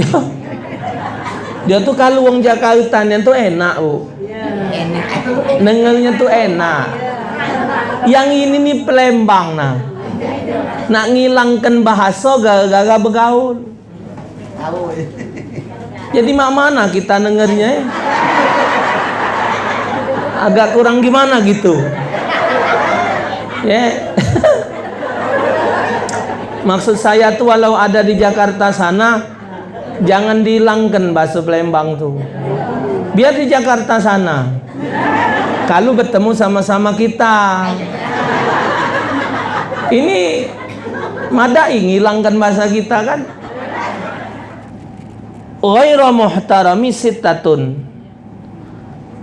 dia tuh kalau wong Jakarta yang tuh enak bu. Enak. dengernya tuh enak. Yang ini nih pelembang nah. Nak ngilangkan bahasa gara-gara bergaul. Jadi mak mana kita dengernya eh? agak kurang gimana gitu? Ya. Maksud saya tuh walau ada di Jakarta sana jangan dihilangkan bahasa Palembang tuh. Biar di Jakarta sana. Kalau bertemu sama-sama kita. Ini madai ngilangkan bahasa kita kan? Ghairu muhtarami sittatun.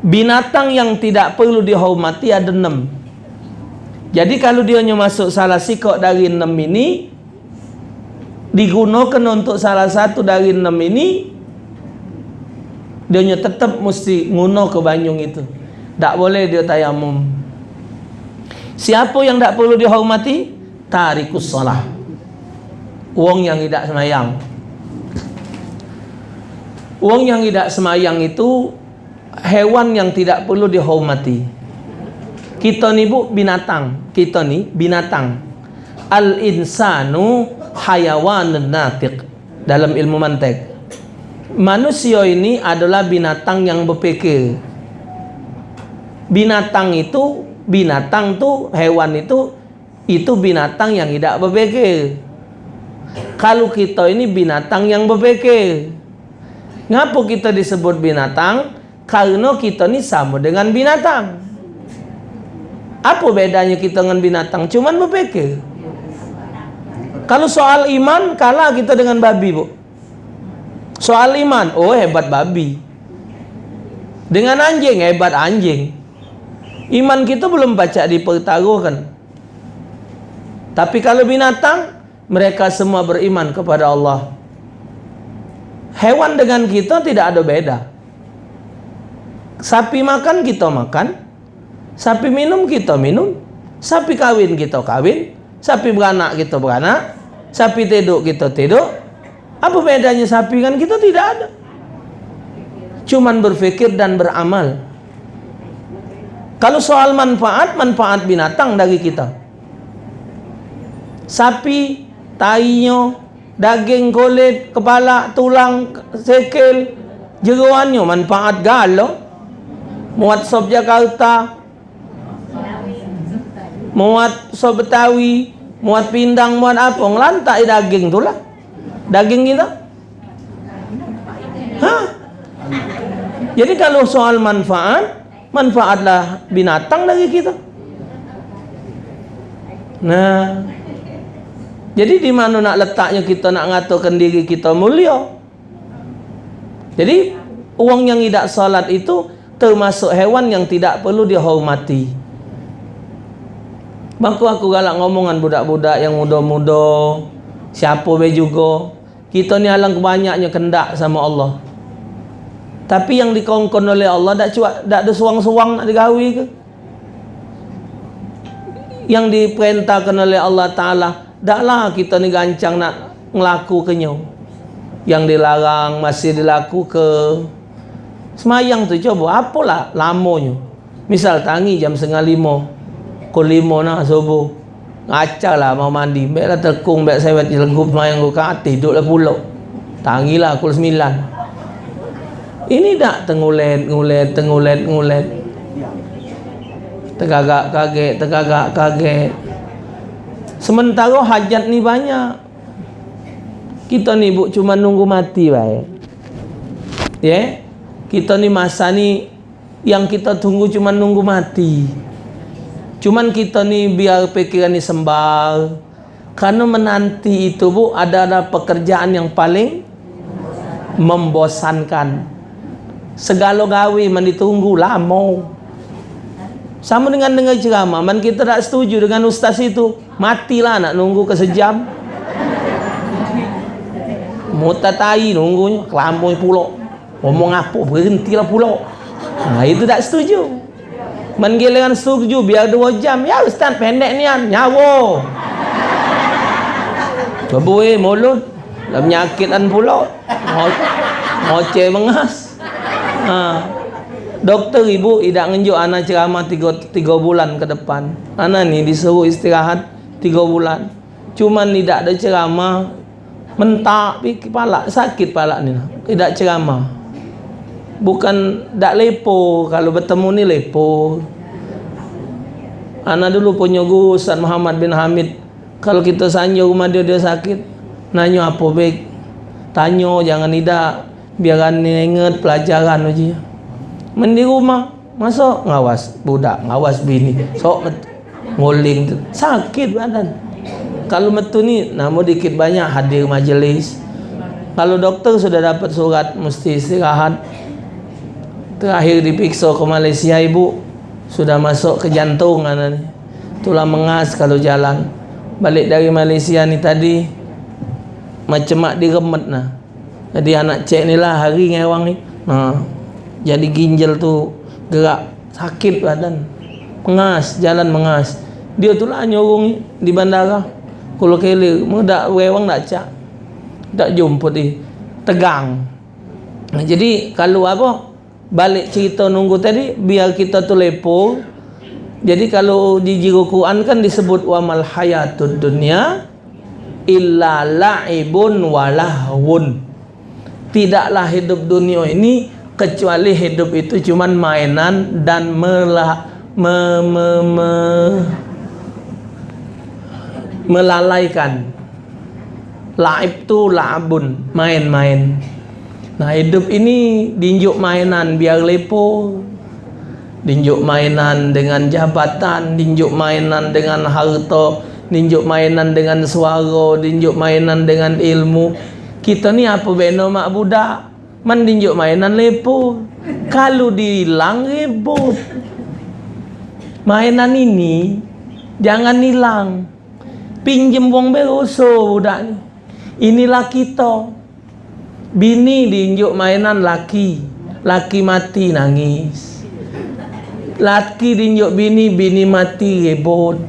Binatang yang tidak perlu dihormati ada enam. Jadi kalau dia masuk salah sikok dari enam ini digunakan untuk salah satu dari enam ini dia tetap mesti nguno ke banyung itu tak boleh dia tayamum siapa yang tak perlu dihormati tarikus salah wong yang tidak semayang Wong yang tidak semayang itu hewan yang tidak perlu dihormati. Kita ni bu binatang. Kita ni binatang. Al insanu hayawanun natiq dalam ilmu mantek. Manusia ini adalah binatang yang berpikir. Binatang itu binatang tu hewan itu itu binatang yang tidak berpikir. Kalau kita ini binatang yang berpikir. Ngapa kita disebut binatang? Karena kita ni sama dengan binatang. Apa bedanya kita dengan binatang? Cuman berpikir. Kalau soal iman, kalah kita dengan babi, Bu. Soal iman, oh hebat babi. Dengan anjing, hebat anjing. Iman kita belum baca dipertaruhkan. Tapi kalau binatang, mereka semua beriman kepada Allah. Hewan dengan kita tidak ada beda. Sapi makan kita makan, sapi minum kita minum, sapi kawin kita kawin, sapi beranak kita beranak, sapi tidur kita tidur. Apa bedanya sapi kan kita tidak ada. Cuman berfikir dan beramal. Kalau soal manfaat, manfaat binatang dari kita. Sapi, tainya, daging kulit, kepala, tulang, sekil, jeruannya manfaat galo. Muat sop Jakarta, muat sop Betawi, muat pindang, muat apa, ngelantak daging tu lah. Daging kita. Hah? Jadi kalau soal manfaat, manfaatlah binatang dari kita. Nah, jadi di mana nak letaknya kita nak ngaturkan diri kita mulia? Jadi uang yang tidak salat itu termasuk hewan yang tidak perlu dihormati. Bangku aku galak ngomongan budak-budak yang muda-muda, siapa be juga. Kita ni alang kebanyaknya kendak sama Allah. Tapi yang dikongkon oleh Allah tak cuak, tak ada suang-suang nak digawi ke? Yang diperintahkan oleh Allah Ta'ala Taklah kita ni gancang nak ngelaku ke nyo. Yang dilarang masih dilaku ke semayang tu coba apalah lamanya. Misal tangi jam setengah lima. Kul lima nak subuh. Ngaca lah mau mandi. Baiklah terkung, baik saya buat jelegup semayang ke hati. Duduklah pulau. Tangilah kul sembilan. Ini tak tengulet, ngulet, tengulet, ngulet. Tegagak kaget, tegagak kaget. Sementara hajat ni banyak. Kita ni bu cuma nunggu mati baik. Ya. Yeah? Kita ni masa ni yang kita tunggu cuma nunggu mati. Cuman kita ni biar pikiran ni sembal. Karena menanti itu bu adalah pekerjaan yang paling membosankan. Segala gawe ditunggu lama. Sama dengan dengar ceramah, man kita tak setuju dengan ustaz itu, matilah nak nunggu ke sejam. Mutatai nunggunya, kelampung pulau. Ngomong apa, berhentilah pulau. Nah, itu tak setuju. Man giliran setuju, biar dua jam. Ya ustaz, pendek ni kan, nyawa. Eh, mulut. Lah penyakitan pula. Ngoceh mengas. Ha. Doktor ibu tidak ngenjuk anak ceramah tiga, tiga bulan ke depan. Anak ni disuruh istirahat tiga bulan. Cuman tidak ada ceramah. Mentak pi kepala sakit pala ni. Tidak ceramah. Bukan tak lepo kalau bertemu ni lepo. Anak dulu punya guru Ustaz Muhammad bin Hamid. Kalau kita sanya rumah dia dia sakit, nanya apa baik. Tanya jangan tidak biar ni ingat pelajaran aja. Men di rumah masuk ngawas budak, ngawas bini. Sok nguling sakit badan. Kalau metu ni namun dikit banyak hadir majlis. Kalau doktor sudah dapat surat mesti istirahat. Terakhir dipiksa ke Malaysia ibu sudah masuk ke jantung anak ni. Tulang mengas kalau jalan. Balik dari Malaysia ni tadi macam mak diremet nah. Jadi anak cek ni lah hari ngewang ni. Ha. Jadi ginjal tu gerak sakit badan. Mengas, jalan mengas. Dia tu lah nyorong di bandara. Kalau kele, mudak wewang tak cak. Tak jumpa di tegang. Nah, jadi kalau apa? Balik cerita nunggu tadi biar kita tu lepo. Jadi kalau di jiru Quran kan disebut wa mal hayatud dunya illa la'ibun walahun. Tidaklah hidup dunia ini kecuali hidup itu cuman mainan dan melah me, me, me, melalaikan. Laib tu la'abun, main-main. Nah, hidup ini dinjuk mainan biar lepo. Dinjuk mainan dengan jabatan, dinjuk mainan dengan harta, dinjuk mainan dengan suara, dinjuk mainan dengan ilmu. Kita ni apa benda mak budak? Man dinjuk mainan lepo. Kalau dihilang ribut. Mainan ini jangan hilang. Pinjem wong beroso budak ni. Inilah kita. Bini diinjuk mainan laki. Laki mati nangis. Laki diinjuk bini, bini mati ribut.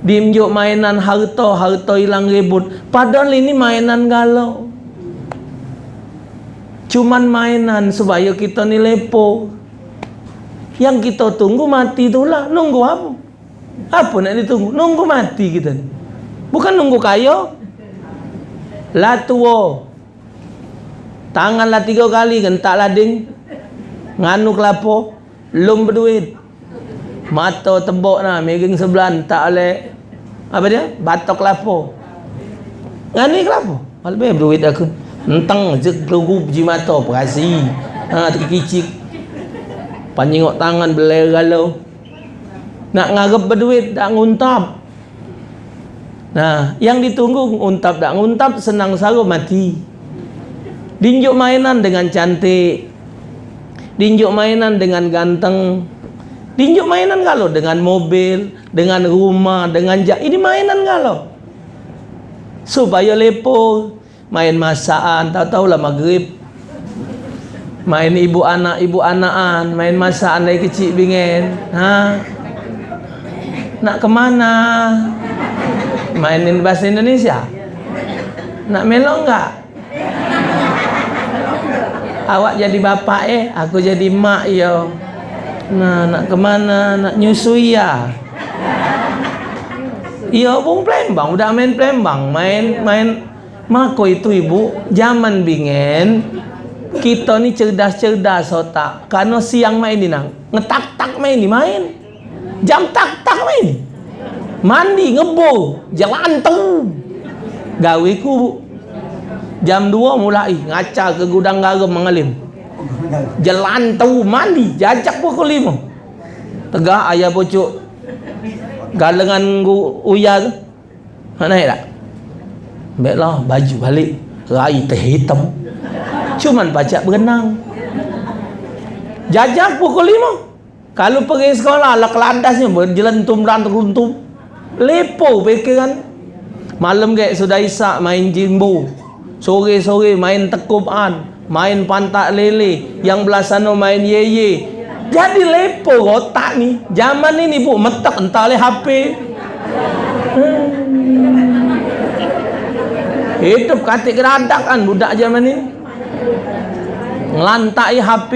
Diinjuk mainan harta, harta hilang ribut. Padahal ini mainan galau. Cuman mainan supaya kita ni lepo. Yang kita tunggu mati itulah. Nunggu apa? Apa nak ditunggu? Nunggu mati kita ni. Bukan nunggu kaya. Lah tua. Tanganlah tiga kali gentak lading. Nganu kelapa. Lum berduit. Mata tebok nah. Miring sebelah. Tak oleh. Apa dia? Batok kelapa. Nganu kelapa. Lebih berduit aku. Entang je kelugu biji mata. Perasi. Ha, terkicik. Panjingok tangan beler galau. Nak ngarep berduit. Tak nguntap. Nah, yang ditunggu untap tak nguntap senang saru mati. Dinjuk mainan dengan cantik. Dinjuk mainan dengan ganteng. Dinjuk mainan kalau dengan mobil, dengan rumah, dengan jak. Ini mainan kalau. Supaya lepo, main masakan, tahu-tahu lah maghrib. Main ibu anak, ibu anakan, main masakan dari kecil bingen. Ha? Nak kemana? Mainin bahasa Indonesia? Nak melok enggak? Awak jadi bapak eh, aku jadi mak yo. Nah, nak kemana? Nak nyusui ya? Iya, pun Plembang, udah main Plembang, main main Mako itu ibu, zaman bingen kita ni cerdas-cerdas otak. Karena siang main ni nang, ngetak-tak main ni main. Jam tak-tak main. Mandi ngebo, jalan tu. Gawe ku jam 2 mulai ngaca ke gudang garam mengalim. Jalan tu mandi, jajak pukul 5. Tegak ayah pucuk galengan uya tu. Mana tak? Baiklah baju balik Rai teh hitam Cuman pacak berenang Jajak pukul lima Kalau pergi sekolah lah kelandasnya Berjelentum dan teruntum Lepo fikiran Malam kayak sudah isak main jimbo Sore-sore main tekupan Main pantak lele Yang belah sana main ye-ye Jadi lepo otak ni Zaman ini bu metak entah oleh HP hmm. Hidup katik geradak kan budak zaman ini. Ngelantai HP.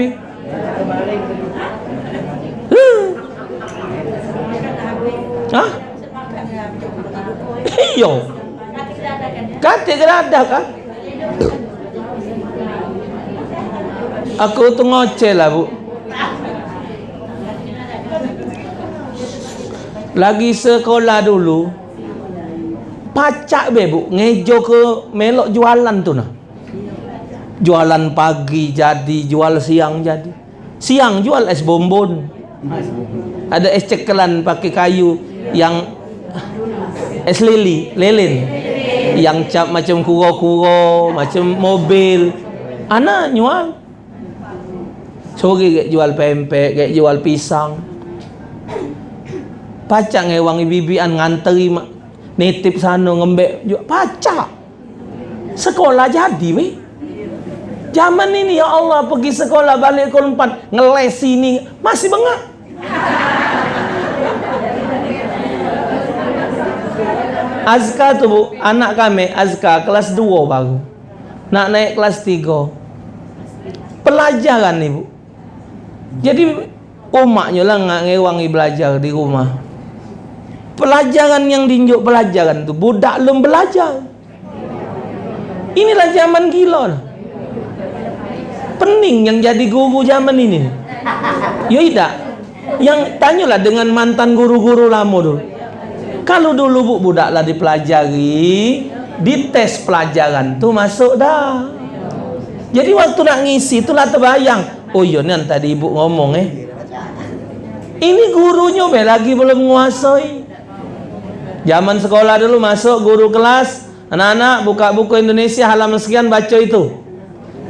Huh. Hah? Iyo. Katik geradak kan? Aku tu ngoceh lah bu. Lagi sekolah dulu, pacak be bu, ngejo ke melok jualan tu nah. Jualan pagi jadi, jual siang jadi. Siang jual es bonbon. Ada es cekelan pakai kayu yang es lili, lilin. Yang cap macam kuro-kuro, macam mobil. Anak nyual. Sore gek jual pempek, gek jual pisang. Pacak ngewang bibian nganteri mak nitip sana ngembek jual pacak. Sekolah jadi weh. Zaman ini ya Allah pergi sekolah balik ke empat ngeles sini masih bengak. Azka tu bu, anak kami Azka kelas 2 baru. Nak naik kelas 3. Pelajaran ni bu. Jadi umaknya lah nggak ngewangi belajar di rumah. Pelajaran yang dinjuk pelajaran tu budak belum belajar. Inilah zaman gila lah. Pening yang jadi guru zaman ini. Ya tidak. Yang tanyalah dengan mantan guru-guru lama dulu. Kalau dulu bu budaklah dipelajari, dites pelajaran tu masuk dah. Jadi waktu nak ngisi itulah terbayang. Oh iya ni tadi ibu ngomong eh. Ini gurunya be lagi belum menguasai. Zaman sekolah dulu masuk guru kelas, anak-anak buka buku Indonesia halaman sekian baca itu.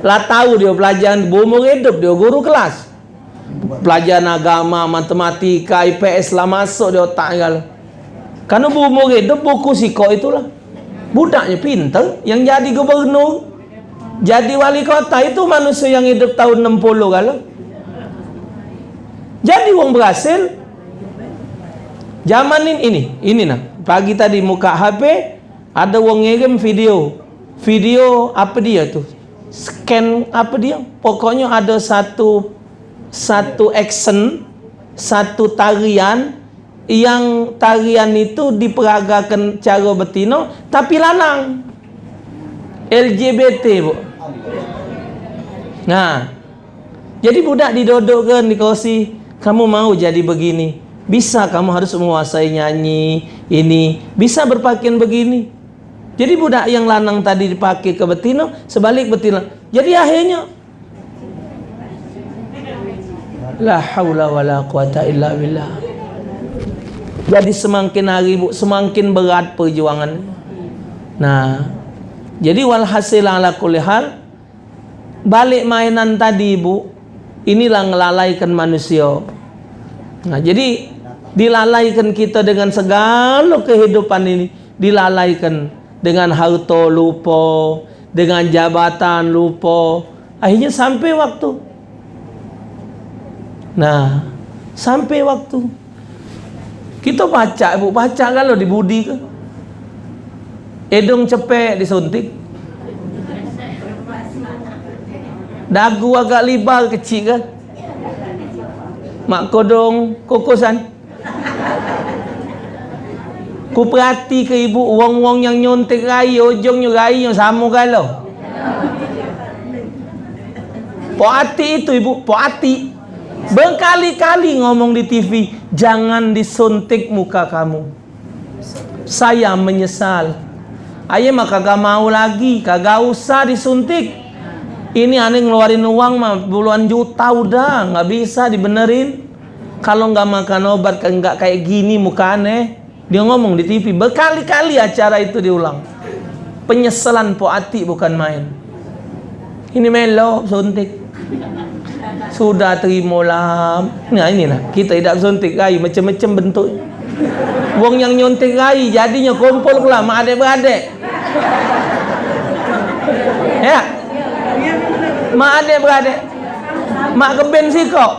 Lah tahu dia pelajaran bumur hidup dia guru kelas. Pelajaran agama, matematika, IPS lah masuk dia otak kalau. Karena bumur hidup buku siko itulah. Budaknya pintar yang jadi gubernur. Jadi wali kota itu manusia yang hidup tahun 60 kalau. Jadi wong berhasil. Zaman ini ini, ini nah. Pagi tadi muka HP ada wong ngirim video. Video apa dia tu? Scan apa dia? Pokoknya ada satu satu action, satu tarian yang tarian itu diperagakan cara betina tapi lanang. LGBT bu. Nah, jadi budak didodokkan di kursi, kamu mau jadi begini, bisa kamu harus menguasai nyanyi ini, bisa berpakaian begini. Jadi budak yang lanang tadi dipakai ke betina, sebalik betina. Jadi akhirnya La haula wala quwata illa billah. Jadi semakin hari bu, semakin berat perjuangan. Nah, jadi walhasil ala kulli hal balik mainan tadi bu, inilah ngelalaikan manusia. Nah, jadi dilalaikan kita dengan segala kehidupan ini, dilalaikan dengan harta lupa, dengan jabatan lupa. Akhirnya sampai waktu Nah, sampai waktu kita baca ibu baca kalau di budi ke edong cepek disuntik. Dagu agak libal kecil kan? Mak kodong kokosan. Ku perhati ke ibu uang-uang yang nyontek rai ujungnya rai yang sama kalau. Poati itu ibu, poati Berkali-kali ngomong di TV, jangan disuntik muka kamu. Saya menyesal. Ayah mah kagak mau lagi, kagak usah disuntik. Ini aneh ngeluarin uang mah puluhan juta udah, nggak bisa dibenerin. Kalau nggak makan obat nggak kayak gini muka aneh. Dia ngomong di TV berkali-kali acara itu diulang. Penyesalan poati bukan main. Ini melo suntik sudah terimalah nah inilah kita tidak suntik rai macam-macam bentuk wong yang nyuntik rai jadinya kumpul pula mak adik beradik ya? Mak adik beradik mak keben si kok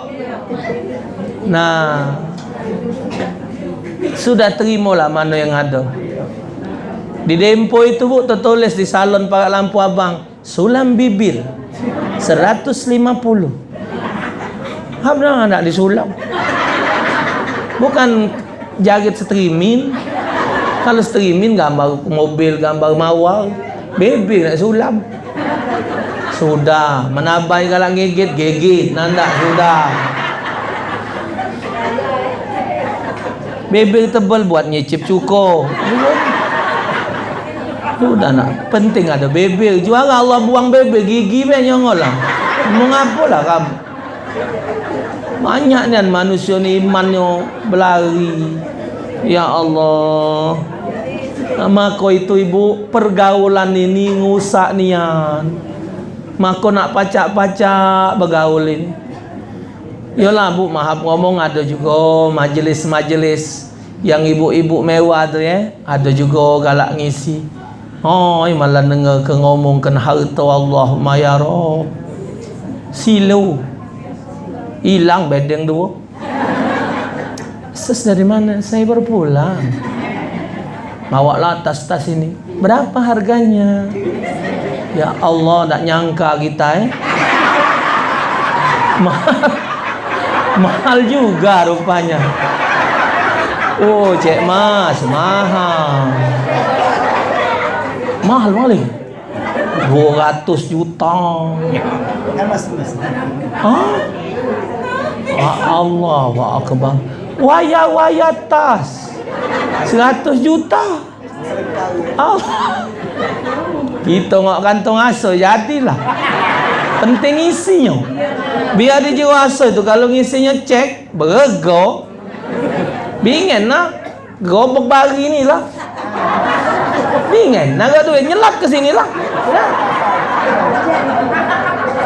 nah. Sudah terimalah mana yang ada. Di Dempo itu bu tertulis di salon pakai lampu abang sulam bibir 150. Apa nak disulam? Bukan jagit streaming. Kalau streaming gambar mobil, gambar mawar, bibir nak sulam. Sudah, menabai kalau gigit, gigit. Nanda sudah. Bibir tebal buat nyicip cukur. Sudah nak penting ada bebel. Juara Allah buang bebel gigi be nyongol lah. Mengapa lah kamu? Banyak ni manusia ni imannya berlari. Ya Allah. Maka itu ibu pergaulan ini ngusak nian. Maka nak pacak-pacak bergaul ini. Yalah bu maaf ngomong ada juga majlis-majlis yang ibu-ibu mewah tu ya. Ada juga galak ngisi. Oh, malah dengar ke ngomong kan harta Allah ya Rabb. Silau. Hilang bedeng dua. Ses dari mana? Saya baru pulang. Bawalah tas-tas ini. Berapa harganya? Ya Allah, tak nyangka kita eh. Mahal. Mahal juga rupanya. Oh, Cik Mas, mahal mahal malih 200 juta Kan mas mas. ha Allah wa akbar. Waya waya tas. 100 juta. Allah kita ngok kantong aso jadilah. Penting isinya. Biar dia jiwa aso itu kalau ngisinya cek berego. Bingen lah. Gobek bagi ni lah. Bingan, naga duit nyelap ke sini lah. Nah,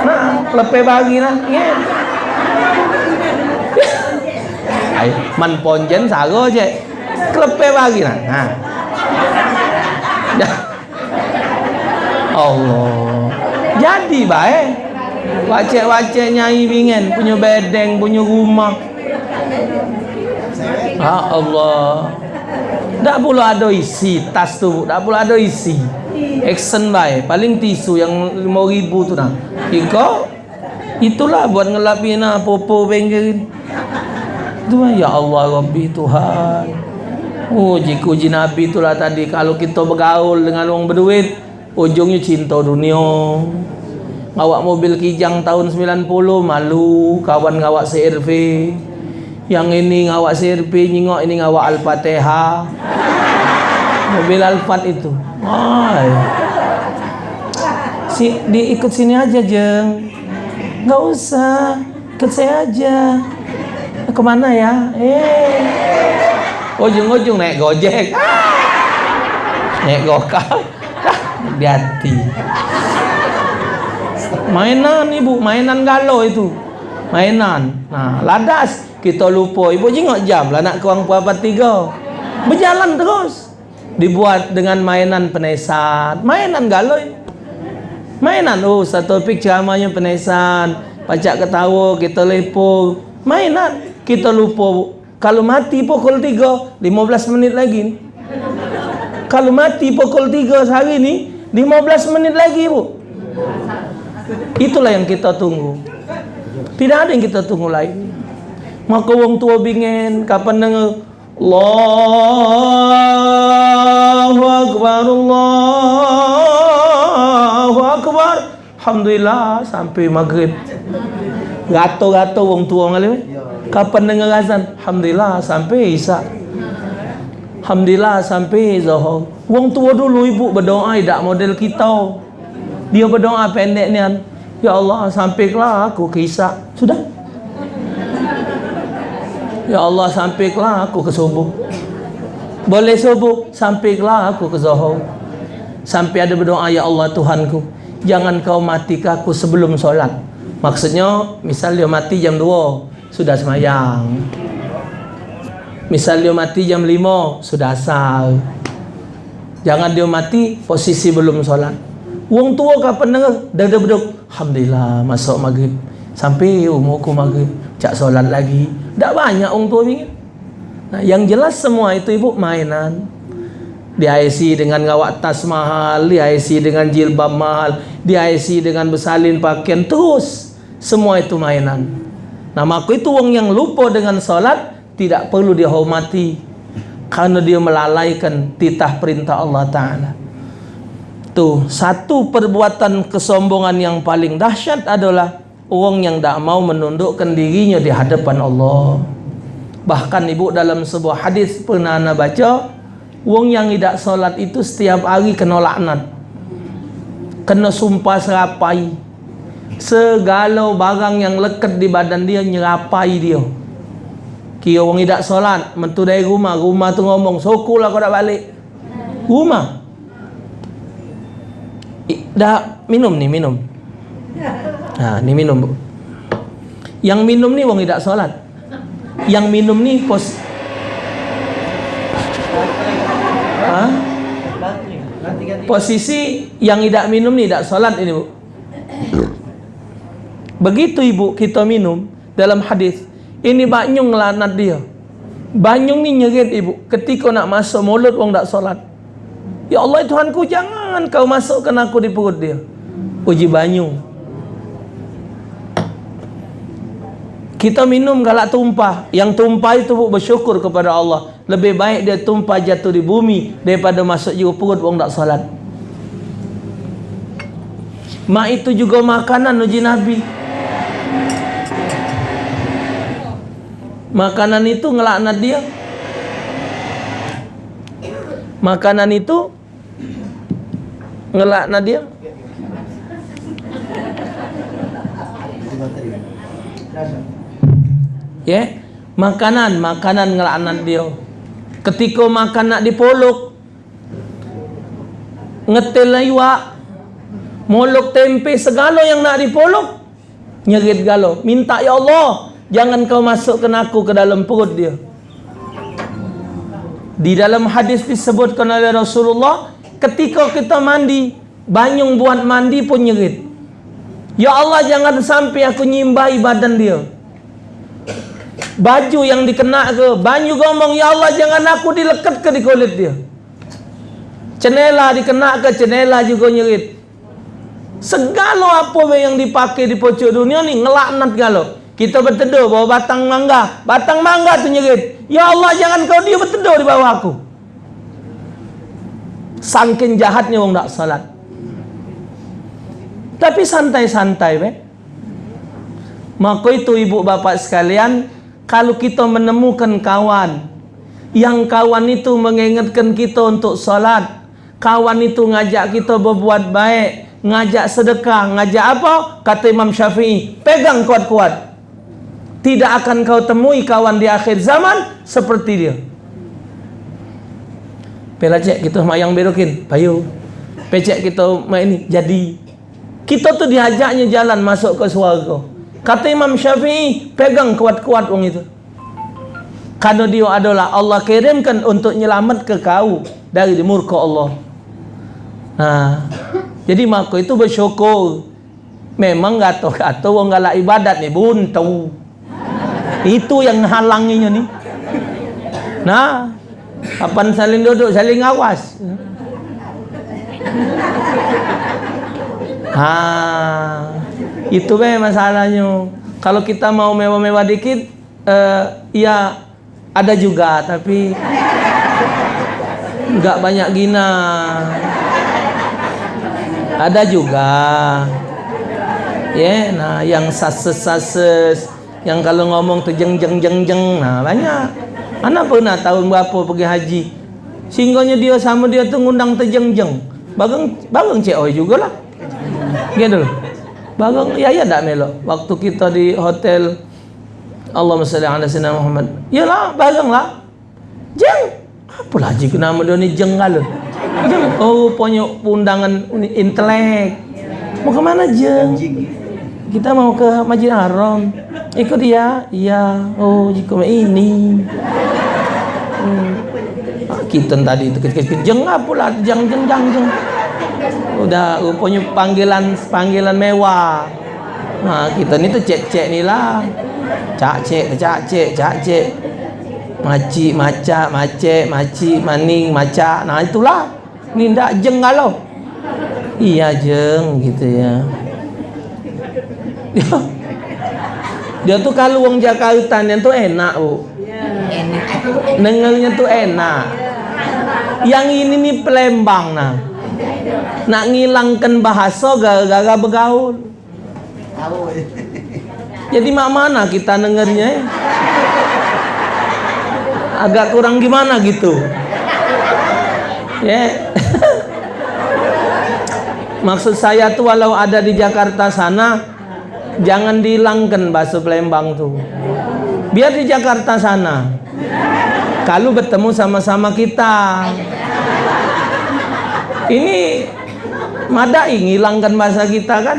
nah lepe bagi lah. Ya. Ay, man ponjen sago je. Klepe bagi. Nah. Allah. Jadi baik. Wacek-wacek nyai bingen punya bedeng, punya rumah. Ah Allah. Tak pula ada isi tas tu, tak pula ada isi. Action by paling tisu yang 5000 tu nah. Iko itulah buat ngelapin nah popo bengkel. Tu ya Allah Rabbi Tuhan. Uji Nabi itulah tadi. Kalau kita bergaul dengan orang berduit, ujungnya cinta dunia. Ngawak mobil kijang tahun 90 malu. Kawan ngawak CRV yang ini ngawak CRP nyingok ini ngawak Al-Fatihah. Mobil Alphard itu. Ay. si diikut sini aja jeng. Nggak usah. Ikut saya aja kemana ya? Eh. Ujung-ujung naik gojek. Naik gokar. Hati mainan ibu mainan galau itu. Mainan. Nah ladas. Kita lupa. Ibu jengok jam lah nak kurang pukul tiga berjalan terus. Dibuat dengan mainan penesan. Mainan galoi mainan. Oh satu topik ceramahnya penesan. Pacak ketawa kita lepo mainan kita lupa kalau mati pukul tiga 15 menit lagi. Kalau mati pukul tiga sehari ni 15 menit lagi bu. Itulah yang kita tunggu. Tidak ada yang kita tunggu lain. Maka wong tua bingen kapan dengar Allahu akbar Allahu akbar. Alhamdulillah sampai maghrib. Gato-gato wong tua ngalih kapan dengar azan Alhamdulillah sampai isya Alhamdulillah sampai zuhur wong tua dulu ibu berdoa tidak model kita. Dia berdoa pendek ni Ya Allah sampailah aku ke isya sudah? Ya Allah sampailah aku ke subuh. Boleh subuh Sampailah aku ke zuhur Sampai ada berdoa Ya Allah Tuhanku. Jangan kau mati ke aku sebelum solat. Maksudnya Misal dia mati jam 2 Sudah semayang. Misal dia mati jam 5 Sudah asal. Jangan dia mati Posisi belum solat. Wong tua kapan dengar Dah dah beduk Alhamdulillah Masuk maghrib. Sampai umurku maghrib Cak solat lagi. Tak banyak orang tua bingit. Nah, yang jelas semua itu ibu mainan. dihiasi dengan ngawak tas mahal dihiasi dengan jilbab mahal dihiasi dengan bersalin pakaian terus. Semua itu mainan nah maka itu orang yang lupa dengan solat tidak perlu dihormati karena dia melalaikan titah perintah Allah Ta'ala tu satu perbuatan kesombongan yang paling dahsyat adalah orang yang tak mau menundukkan dirinya di hadapan Allah bahkan ibu dalam sebuah hadis pernah anda baca Wong yang tidak solat itu setiap hari kena laknat. Kena sumpah serapai. Segala barang yang lekat di badan dia nyerapai dia. Kira orang tidak solat, mentu dari rumah, rumah tu ngomong, "Sokulah kau dah balik." Rumah. dah minum ni, minum. Ha, ni minum. Bu. Yang minum ni wong tidak solat. Yang minum ni pos ha? Posisi yang tidak minum ni tidak solat ini bu. Begitu ibu kita minum dalam hadis ini banyung lanat dia. Banyung ni nyerit ibu ketika nak masuk mulut orang tak solat. Ya Allah Tuhanku jangan kau masukkan aku di perut dia. Uji banyung. Kita minum galak tumpah. Yang tumpah itu bu, bersyukur kepada Allah. Lebih baik dia tumpah jatuh di bumi daripada masuk juga perut orang tak salat. Mak itu juga makanan uji Nabi. Makanan itu ngelaknat dia. Makanan itu ngelaknat dia. Ya yeah? makanan makanan ngelaknat dia ketika makan nak dipolok ngetel laiwa molok tempe segala yang nak dipolok nyerit galo minta ya Allah jangan kau masukkan aku ke dalam perut dia. Di dalam hadis disebutkan oleh Rasulullah ketika kita mandi banyung buat mandi pun nyerit. Ya Allah jangan sampai aku nyimbai badan dia. Baju yang dikena ke banyu ngomong ya Allah jangan aku dilekat ke di kulit dia. Cenela dikena ke cenela juga nyerit. Segala apa yang dipakai di pojok dunia ni ngelaknat galo kita berteduh bawa batang mangga. Batang mangga tu nyerit ya Allah jangan kau dia berteduh di bawah aku. Sangkin jahatnya orang tak salat. Tapi santai-santai be maka itu ibu bapak sekalian kalau kita menemukan kawan yang kawan itu mengingatkan kita untuk salat kawan itu ngajak kita berbuat baik ngajak sedekah ngajak apa? Kata Imam Syafi'i pegang kuat-kuat tidak akan kau temui kawan di akhir zaman seperti dia Pela cek kita mayang berokin payu pecek kita main ini jadi kita tu diajaknya jalan masuk ke surga Kata Imam Syafi'i, pegang kuat-kuat orang itu. Karena dia adalah Allah kirimkan untuk nyelamat ke kau dari murka Allah. Nah, jadi maka itu bersyukur. Memang gato-gato orang galak ibadat ni buntu. Itu yang halanginya ni. Nah, kapan saling duduk, saling awas. Ha, itu be masalahnya. Kalau kita mau mewah-mewah dikit, uh, ya ada juga, tapi nggak banyak gina. Ada juga, ya. Yeah, nah, yang sases-sases, yang kalau ngomong tuh jeng jeng jeng nah banyak. Anak pernah tahun berapa pergi haji, singgahnya dia sama dia tuh ngundang tejeng jeng, bagang bagang cek juga lah, gitu. Bagang ya ya tak melo. Waktu kita di hotel Allah salli ala sayyidina Muhammad. Yalah, bagang lah. Jeng. Apa lagi nama dia ni jeng galun. Jeng. Oh, punya undangan intelek. Mau ke mana jeng? Kita mau ke Masjid Haram. Ikut dia? Iya. Oh, jika ini. Hmm. Ah, kita tadi itu kecil-kecil jeng apa lah jeng jeng jeng jeng udah rupanya panggilan panggilan mewah nah kita ni tu cek cek ni lah cak cek cak cek cak cek Maci, maca, mace, maci, maning, maca. Nah itulah. Ni ndak jeng kalau. Iya jeng gitu ya. Dia, dia tuh kalau wong Jakarta yang tuh enak, Bu. Dengernya tuh enak. Yang ini nih Pelembang nah. Nak ngilangkan bahasa gara-gara bergaul. Jadi mak mana kita dengernya? Agak kurang gimana gitu. Ya. Maksud saya tuh walau ada di Jakarta sana jangan dihilangkan bahasa Palembang tuh. Biar di Jakarta sana. Kalau bertemu sama-sama kita. Ini madai ngilangkan bahasa kita kan?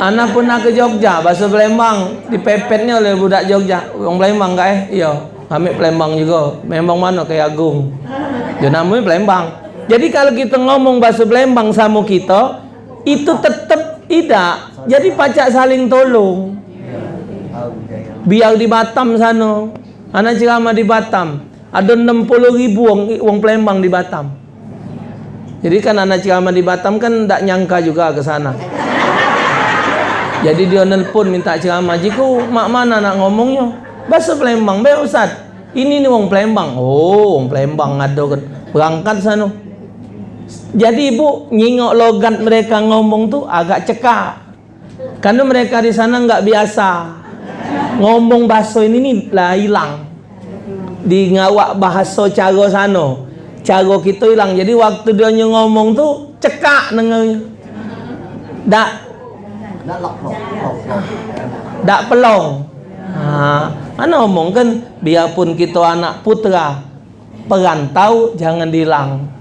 Anak pernah ke Jogja, bahasa Palembang dipepetnya oleh budak Jogja. Orang Palembang enggak eh? Iya, kami Palembang juga. Memang mana kayak Agung. Dia namanya Palembang. Jadi kalau kita ngomong bahasa Palembang sama kita, itu tetap tidak. Jadi pacak saling tolong. Biar di Batam sana, anak ceramah di Batam, ada 60 ribu orang, orang Palembang di Batam. Jadi kan anak ceramah di Batam kan tak nyangka juga ke sana. Jadi dia nelpon minta ceramah. Jiku mak mana nak ngomongnya? Bahasa Palembang. Baik Ustaz. Ini ni orang Palembang. Oh, orang Palembang ada. Berangkat sana. Jadi ibu nyingok logat mereka ngomong tu agak cekak. Karena mereka di sana enggak biasa. Ngomong bahasa ini ni lah hilang. Di ngawak bahasa cara sana. Cara kita hilang. Jadi waktu dia ngomong tu cekak lok lok. tak pelong. Mana omong kan biarpun kita anak putra perantau jangan dihilang.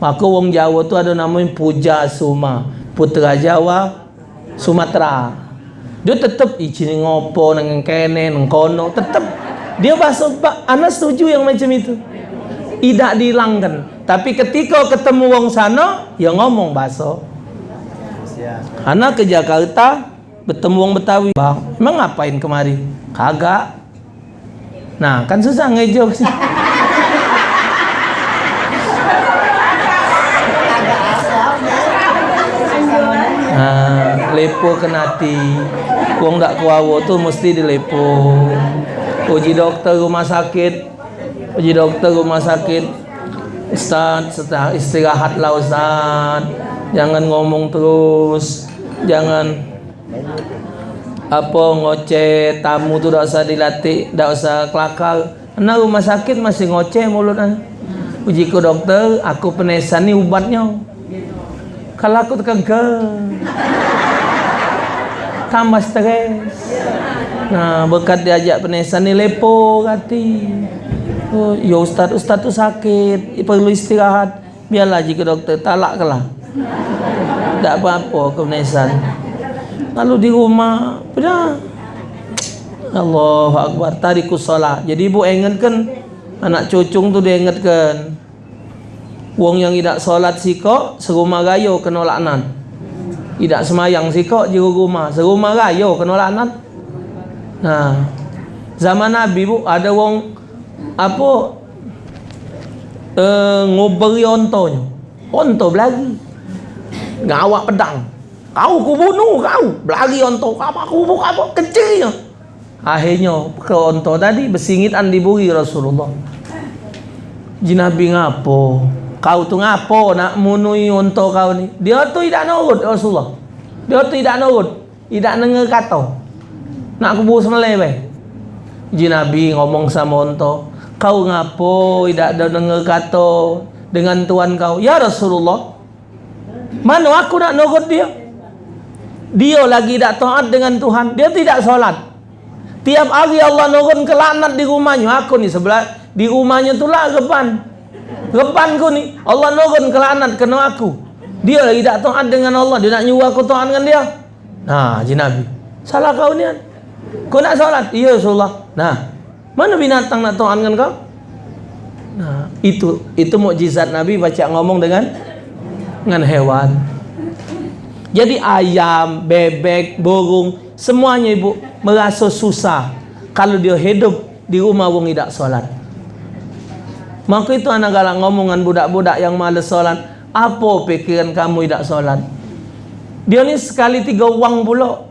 Maka wong Jawa tu ada namanya Puja Suma, putra Jawa Sumatera. Dia tetap izin ngopo nang kene nang kono, tetap dia bahasa Pak, anak setuju yang macam itu. Tidak dihilangkan. Tapi ketika ketemu wong sana, ya ngomong bahasa. Anak ke Jakarta bertemu wong Betawi. Bang, emang ngapain kemari? Kagak. Nah, kan susah ngejok sih. lepo kenati. Wong dak kuawo tuh mesti dilepo. Uji dokter rumah sakit. Uji dokter rumah sakit. Ustaz, setelah istirahatlah Ustaz. Jangan ngomong terus. Jangan apa ngoceh tamu tuh tidak usah dilatih, tidak usah kelakar. Karena rumah sakit masih ngoceh mulutnya. Uji ke dokter, aku penesan nih ubatnya. Kalau aku tekan ke tambah stres. Nah, berkat diajak penesan ni lepo kati. Oh, ya ustaz, ustaz tu sakit, perlu istirahat. Biarlah jika doktor talak kelah. Tak apa-apa ke. Lalu di rumah, pada Allahu Akbar, tarikus salat. Jadi ibu ingatkan anak cucung tu dia ingatkan. Wong yang tidak solat sikok, serumah gayo kena laknat. Tidak semayang sikok, jiru rumah. Serumah gayo kena laknat. Nah, zaman Nabi bu, ada wong apa eh, nguberi ontonya. Onto belagi. Ngawak pedang. Kau ku bunuh kau. Belagi onto. Apa aku bunuh apa? Kecilnya. Akhirnya ke onto tadi bersingitan diburi Rasulullah. Jinabi ngapo? Kau tu ngapo nak munui onto kau ni? Dia tu tidak nurut Rasulullah. Dia tu tidak nurut. Tidak dengar kata. Nak kubur semelai baik. Jinabi ngomong sama onto. Kau ngapo tidak dengar kata dengan tuan kau? Ya Rasulullah. Mana aku nak nurut dia? Dia lagi tak taat dengan Tuhan. Dia tidak solat. Tiap hari Allah nurun ke laknat di rumahnya. Aku ni sebelah di rumahnya tu lah depan. Depanku ni Allah nurun ke laknat kena aku. Dia lagi tak taat dengan Allah. Dia nak nyuruh aku taat dengan dia. Nah, Haji Nabi. Salah kau ni? Kau nak solat? Iya Rasulullah. Nah, mana binatang nak taat dengan kau? Nah, itu itu mukjizat Nabi baca ngomong dengan dengan hewan. Jadi ayam, bebek, burung, semuanya ibu merasa susah. kalau dia hidup di rumah wong tidak solat. Maka itu anak galak ngomongan budak-budak yang malas solat. Apa pikiran kamu tidak solat? Dia ni sekali tiga wang pula.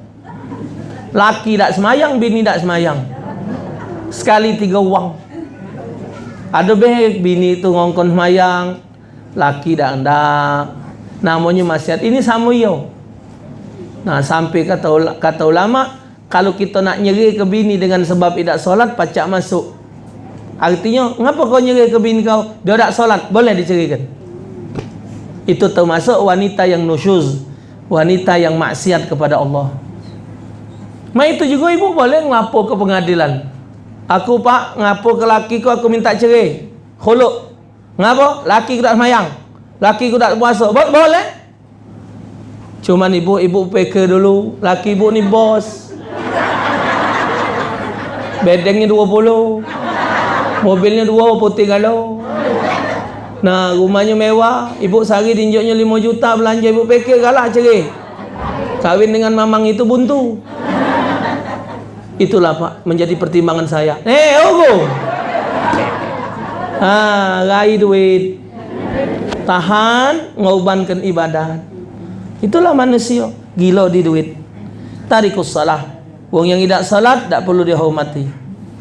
Laki tak semayang, bini tak semayang. Sekali tiga wang. Ada baik bini itu ngongkon semayang, laki tak hendak. Namanya maksiat. Ini sama yo. Nah, sampai kata kata ulama, kalau kita nak nyeri ke bini dengan sebab tidak solat, pacak masuk. Artinya, kenapa kau nyeri ke bini kau? Dia tak solat, boleh dicerikan. Itu termasuk wanita yang nusyuz, wanita yang maksiat kepada Allah. Ma itu juga ibu boleh ngapur ke pengadilan. Aku pak ngapur ke laki ku aku minta cerai. Khuluk. Ngapa? Laki ku tak semayang. Laki ku tak puasa. Bo boleh? Cuman ibu ibu PK dulu. Laki ibu ni bos. Bedengnya 20. Mobilnya dua putih galau. Nah, rumahnya mewah. Ibu sehari tinjuknya 5 juta belanja ibu PK galak cerai. Kawin dengan mamang itu buntu. Itulah Pak menjadi pertimbangan saya. Eh, ogo. Ah, rai duit. Tahan ngaubankan ibadat. Itulah manusia gila di duit. Tarikus salah. Wong yang tidak salat tak perlu dihormati.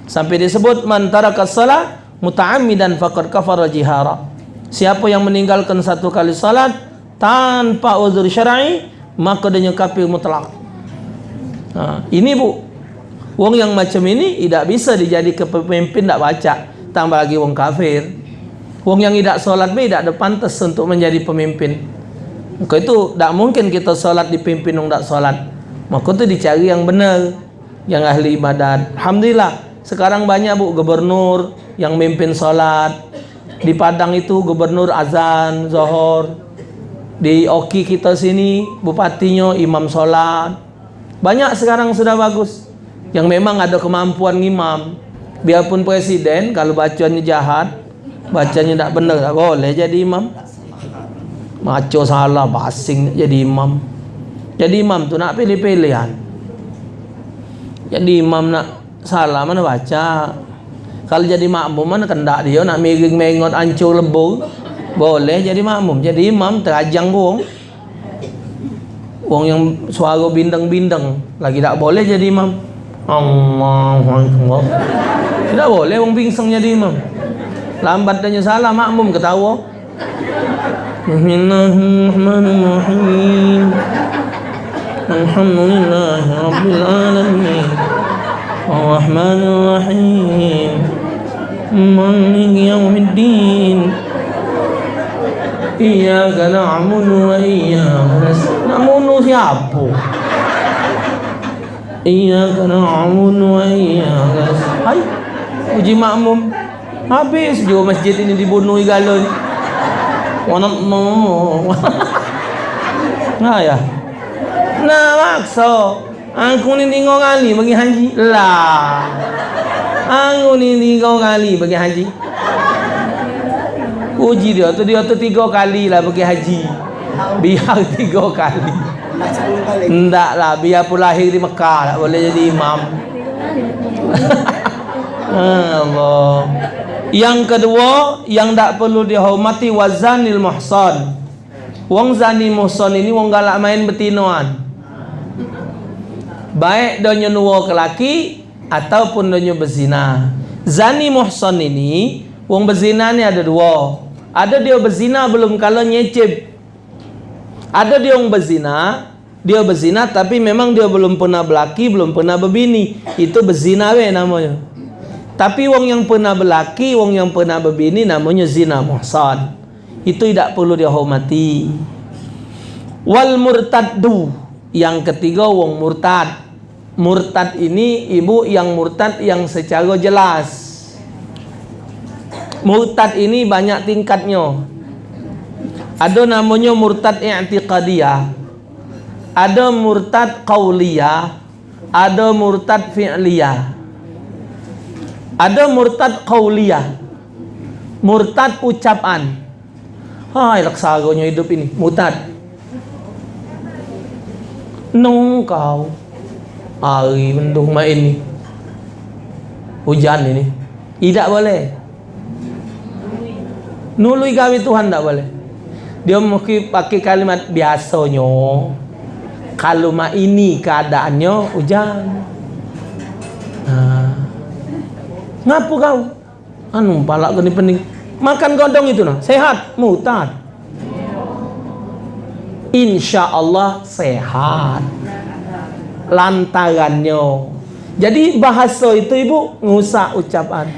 Sampai disebut man tarakas salat muta'ammidan faqad kafara jihara. Siapa yang meninggalkan satu kali salat tanpa uzur syar'i maka dia kafir mutlak. Ha, ini bu Wong yang macam ini tidak bisa dijadi pemimpin tak baca tambah lagi wong kafir. Wong yang tidak solat pun tidak ada pantas untuk menjadi pemimpin. Maka itu tak mungkin kita solat dipimpin wong tak solat. Maka itu dicari yang benar, yang ahli ibadat. Alhamdulillah sekarang banyak bu gubernur yang memimpin solat. Di Padang itu gubernur azan, zohor. Di Oki kita sini bupatinya imam solat. Banyak sekarang sudah bagus yang memang ada kemampuan imam biarpun presiden kalau bacanya jahat bacanya tak benar tak boleh jadi imam maco salah basing jadi imam jadi imam tu nak pilih pilihan jadi imam nak salah mana baca. Kalau jadi makmum mana kendak dia nak miring mengot ancur lebur boleh jadi makmum. Jadi imam terajang buang Wong yang suara bindeng-bindeng. Lagi tak boleh jadi imam. Akbar Tidak boleh orang pingsang jadi imam. Lambat tanya salah makmum? Ketawa. Bismillahirrahmanirrahim. Alhamdulillah Rabbil Ar-Rahmanirrahim Malik Yawmiddin. Iyaka na'budu wa iyaka nasta'in. Na'budu siapa? Na'budu wa iyaka Hai Uji makmum. Habis juga masjid ini dibunuh galon Wanak no Nah ya. Nah maksa Aku ni tinggal kali bagi haji Lah Aku ni tiga kali bagi haji Uji dia tu dia tu tiga kali lah bagi haji Biar tiga kali Enggak lah, biar pun lahir di Mekah tak boleh jadi imam. Allah. Yang kedua, yang tak perlu dihormati wazanil muhsan. Wong zani muhsan ini wong galak main betinoan. Baik donya nuwa ke laki ataupun donya berzina. Zani muhsan ini wong berzina ni ada dua. Ada dia berzina belum kalau nyecip. Ada dia wong berzina dia berzina tapi memang dia belum pernah berlaki, belum pernah berbini. Itu berzina we namanya. Tapi wong yang pernah berlaki, wong yang pernah berbini namanya zina muhsan. Itu tidak perlu dihormati. Wal murtaddu. Yang ketiga wong murtad. Murtad ini ibu yang murtad yang secara jelas. Murtad ini banyak tingkatnya. Ada namanya murtad i'tiqadiyah ada murtad qauliyah ada murtad fi'liyah ada murtad qauliyah murtad ucapan hai laksagonya hidup ini murtad nung kau ari mendung main ini hujan ini. Tidak boleh. Nului gawe Tuhan tidak boleh. Dia mungkin pakai kalimat biasanya kalau mak ini keadaannya hujan. Nah. ngapa kau? Anu palak gini pening. Makan godong itu nah. Sehat mutad. Insya Allah sehat lantarannya jadi bahasa itu ibu ngusak ucapan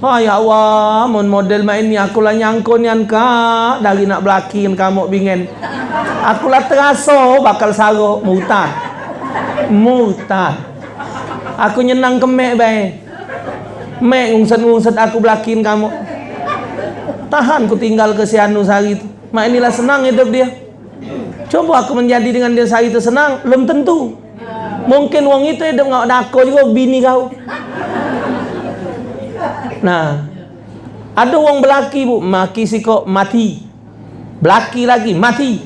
Oh ya Allah, mon model main ni aku lah nyangko ni anka dari nak belakin kamu bingen. Aku lah terasa bakal saro mutad. Mutad. Aku nyenang kemek bae. Mek ngungset-ngungset aku belakin kamu. Tahan ku tinggal ke si Anu sehari itu. Mak inilah senang hidup dia. Coba aku menjadi dengan dia sehari itu senang, belum tentu. Mungkin wong itu hidup ngak dako juga bini kau. Nah, ada wong belaki bu, maki si kok mati. Belaki lagi mati.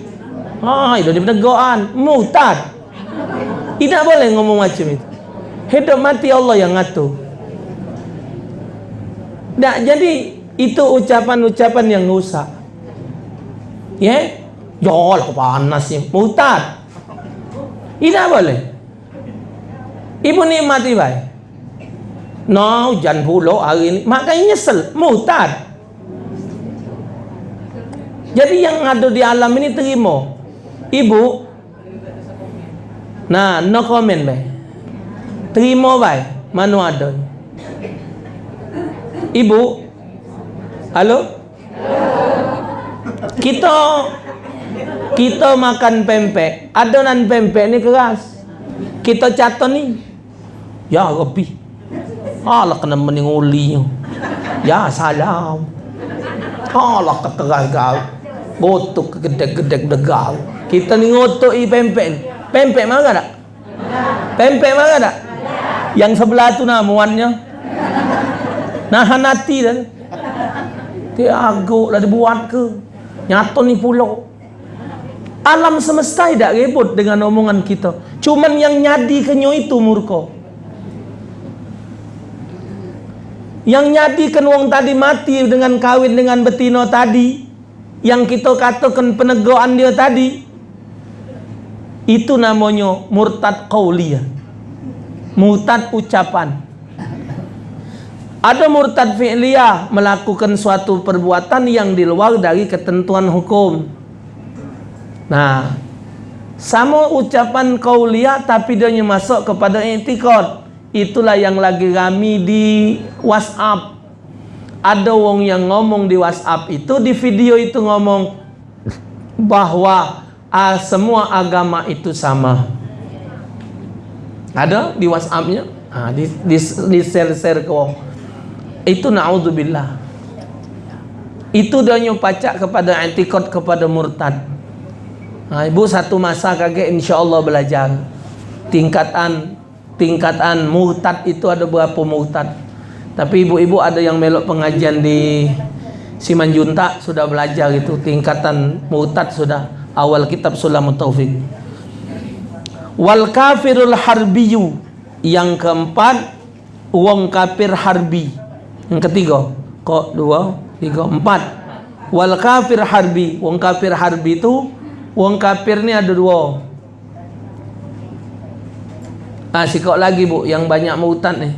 Ha, itu dia penegaan, mutad. Tidak boleh ngomong macam itu. Hidup mati Allah yang ngatur. Tak jadi itu ucapan-ucapan yang rusak. Ya? Yeah? Jol panas ni. Mutad. Tidak boleh. Ibu nikmati baik. No, hujan pula hari ni. Makanya nyesel. Mutad. Jadi yang ada di alam ini terima. Ibu. Nah, no comment baik. Terima baik. Mana ada. Ibu. Halo? Kita kita makan pempek. Adonan pempek ni keras. Kita caton ni. Ya, lebih. Allah kena meninguli Ya salam Allah keterai kau Botuk gedek-gedek degal Kita ni ngotok i pempek ni Pempek mana tak? Pempek mana tak? Yang sebelah tu namuannya Nahan hati dah Dia agak lah dibuat ke Nyata ni pulau Alam semesta tidak ribut dengan omongan kita. Cuman yang nyadi kenyo itu murka Yang nyadikan wong tadi mati dengan kawin dengan betino tadi. Yang kita katakan penegaan dia tadi. Itu namanya murtad qawliyah. Murtad ucapan. Ada murtad fi'liyah Melakukan suatu perbuatan yang di luar dari ketentuan hukum Nah. Sama ucapan qawliyah tapi dia masuk kepada etikot. Itulah yang lagi rami di WhatsApp. Ada wong yang ngomong di WhatsApp itu di video itu ngomong bahwa ah, semua agama itu sama. Ada di WhatsAppnya? Ah, di, di, di share-share ke wong. Itu na'udzubillah. Itu dia nyupacak kepada antikot kepada murtad ha, ibu satu masa kaget insyaAllah belajar. Tingkatan tingkatan murtad itu ada berapa murtad tapi ibu-ibu ada yang melok pengajian di Simanjunta sudah belajar itu. Tingkatan murtad sudah. Awal kitab Sulam Taufik wal kafirul harbiyu. Yang keempat wong kafir harbi. Yang ketiga kok dua tiga empat. Wal kafir harbi. Wong kafir harbi itu wong kafir ni ada dua ha, sikok lagi bu yang banyak mautan ni.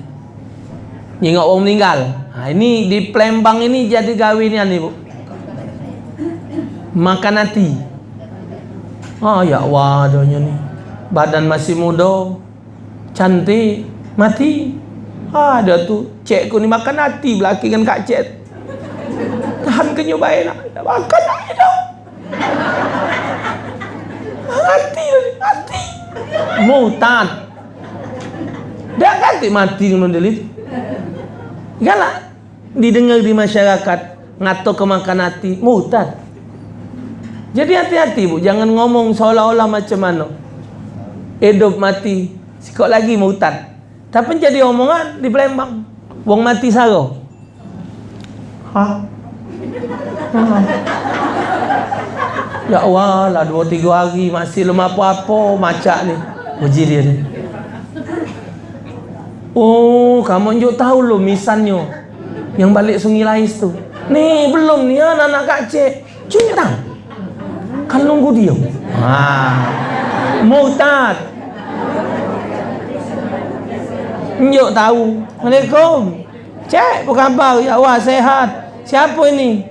Nyingok orang meninggal. Ha, ini di Plembang ini jadi gawinnya ni bu. Makan hati. Ah ya Allah donya ni. Badan masih muda. Cantik. Mati. Ah ada tu. Cek ku ni makan hati belaki kan kak cek. Tahan kenyo baik nak. Makan hati dah. Hati. Hati. Mutan. Dia ganti mati dengan model itu. Galak didengar di masyarakat ngato kemakan hati mutad. Jadi hati-hati bu, jangan ngomong seolah-olah macam mana. Hidup mati, sikok lagi mutad. Tapi jadi omongan di Palembang. Wong mati saro. Ha? ha. Ya Allah, lah dua tiga hari masih lemah apa-apa macam ni. Puji dia ni. Oh, kamu njuk tahu lo misannya. Yang balik Sungai Lais tu. Nih, belum nih anak-anak. Cuma tak. Kan nunggu dia. Ha. Murtad. Njuk tahu. Assalamualaikum. Cik, apa khabar? Ya Allah, sehat. Siapa ini?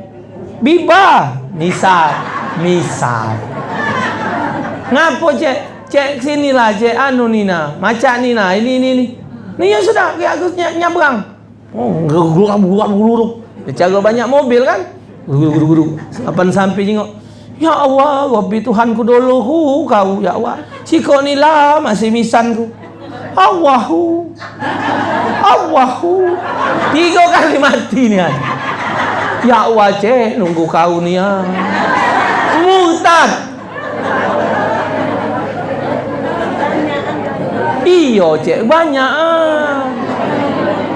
Biba. Misal. Misal. Ngapa cik? Cik sini lah cik anu ni nah. Macam ni nah. Ini ini ni. Yang sudah aku ny- nyabrang. Oh, guru guru guru. Dia cara banyak mobil kan? Guru guru guru. Kapan sampai tengok. Ya Allah, Rabbi Tuhanku dulu kau ya Allah. Siko ni lah masih misanku. Allahu. Allahu. Tiga kali mati ni kan. Ya Allah cik, nunggu kau ni ah. Murtad. Iya cik. Banyak ah.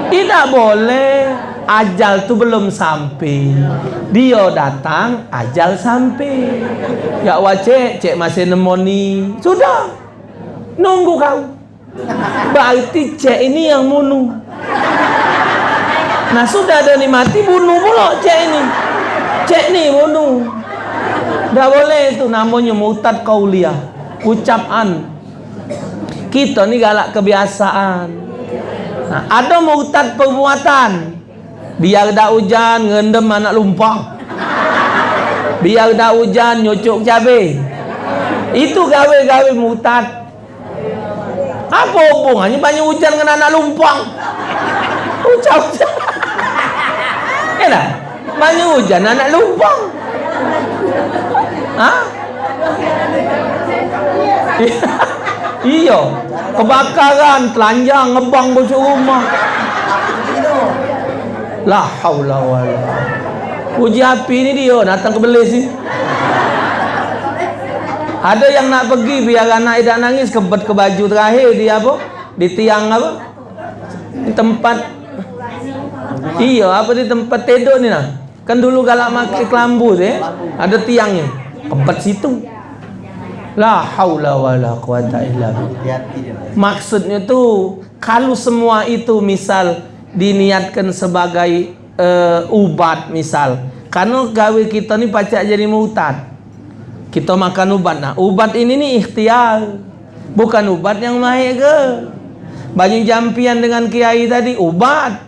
Tidak boleh. Ajal tu belum sampai. Dia datang Ajal sampai. Ya Allah cik. Cik masih nemoni. Sudah. Nunggu kau. Berarti cik ini yang bunuh. Nah sudah ada ni mati Bunuh pula cik ini. Cik ni bunuh Dah boleh tu namanya mutad kauliah Ucapan kita ni galak kebiasaan. Nah, ada murtad perbuatan. Biar dah hujan ngendem anak lumpang. Biar dah hujan nyucuk cabai. Itu gawe-gawe murtad. Apa hubungannya banyak hujan dengan anak lumpang? Ucap-ucap. Kenapa? Banyak hujan anak lumpang. Ha? Iya. Kebakaran, telanjang, ngebang bocor rumah. La haula wala. Uji api ni dia datang ke belis ni. Ada yang nak pergi biar anak tidak nangis kebet ke baju terakhir dia apa? Di tiang apa? Di tempat Iya, apa di tempat tidur ni nah. Kan dulu galak makai kelambu tu eh. Ada tiangnya. Kebet situ. La haula wala quwata illa billah. Maksudnya tu kalau semua itu misal diniatkan sebagai uh, ubat misal. Karena gawe kita ni pacak jadi mutad. Kita makan ubat nah. Ubat ini ni ikhtiar. Bukan ubat yang mahir ke. Banyak jampian dengan kiai tadi ubat.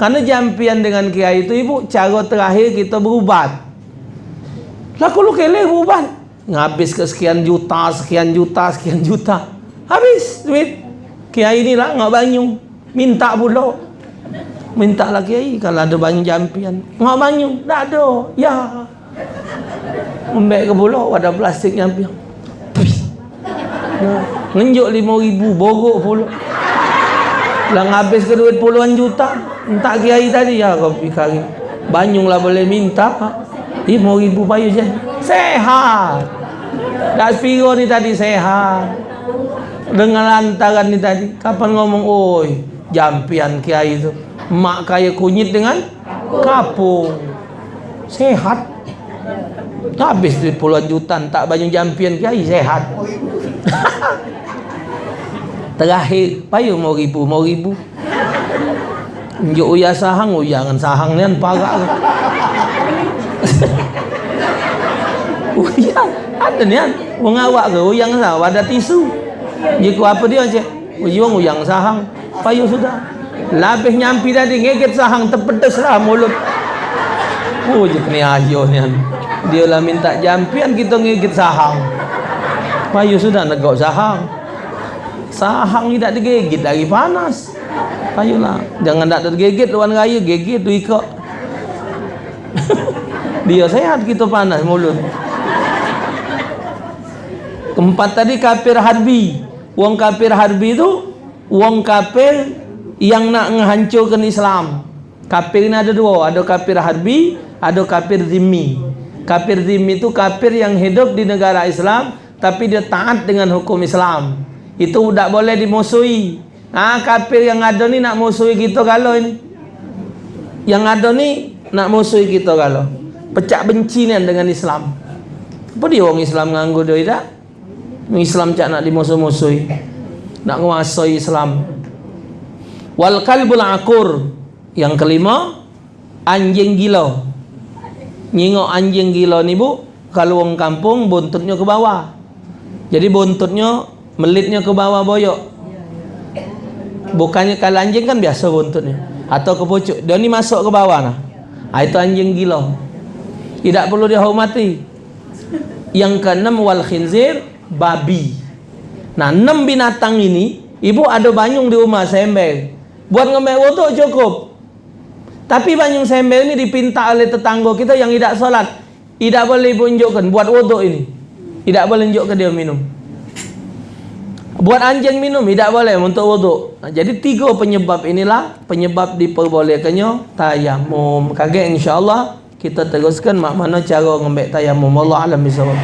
Karena jampian dengan kiai itu ibu cara terakhir kita berubat. Lah, kalau kele ubat. Ngabis ke sekian juta, sekian juta, sekian juta. Habis duit. Kiai ni lah enggak banyu. Minta pula. Minta lah kiai kalau ada banyu jampian. Enggak banyu, dak ada. Ya. Membek ke pula wadah plastik jampian. Ya. Ngenjuk lima ribu Borok pula Lah ngabis ke duit puluhan juta Entah kiai tadi Ya kau pikir Banyung lah boleh minta Ha? Ibu ibu bayu je. Sehat. Dah figur ni tadi sehat. Dengan lantaran ni tadi kapan ngomong oi jampian kiai itu mak kaya kunyit dengan kapung. Sehat. Habis di puluhan juta tak banyak jampian kiai sehat. Terakhir payu mau ribu mau ribu. Jauh uya sahang uya ngan sahang nian parah uyang, ada ni kan. Wong awak ke, uyang sah, ada tisu. Jika apa dia cik? Uyang, uyang sahang. Payu sudah. Labih nyampi tadi, ngeget sahang, terpedes lah mulut. Oh, je kena ayo ni kan. Dia lah minta jampian, kita ngeget sahang. Payu sudah negok sahang. Sahang ni tak digigit lagi panas. Payulah. Jangan tak tergigit luan raya, gigit tu ikut. Dia sehat kita panas mulut. Keempat tadi kafir harbi. Wong kafir harbi tu wong kafir yang nak menghancurkan Islam. Kafir ni ada dua, ada kafir harbi, ada kafir zimmi. Kafir zimmi itu kafir yang hidup di negara Islam tapi dia taat dengan hukum Islam. Itu tidak boleh dimusuhi. Ah kafir yang ada ni nak musuhi kita kalau ini. Yang ada ni nak musuhi kita kalau. Pecah benci ni dengan Islam. Apa dia orang Islam nganggu dia tak? Islam cak nak dimusuh-musuhi. Nak menguasai Islam. Wal kalbul akur. Yang kelima, anjing gila. Nyingok anjing gila ni bu, kalau orang kampung buntutnya ke bawah. Jadi buntutnya melitnya ke bawah boyok. Bukannya kalau anjing kan biasa buntutnya atau ke pucuk. Dia ni masuk ke bawah nah. Ha, itu anjing gila. Tidak perlu dihormati. Yang keenam wal khinzir babi. Nah, enam binatang ini ibu ada banyung di rumah sembel. Buat ngemel wuduk cukup. Tapi banyung sembel ini dipinta oleh tetangga kita yang tidak solat. Tidak boleh ibu unjukkan buat wuduk ini. Tidak boleh unjukkan dia minum. Buat anjing minum tidak boleh untuk wuduk. Nah, jadi tiga penyebab inilah penyebab diperbolehkannya tayamum. Kaget insya-Allah kita teruskan mak mana cara ngambil tayamum. Allah alam bisawab.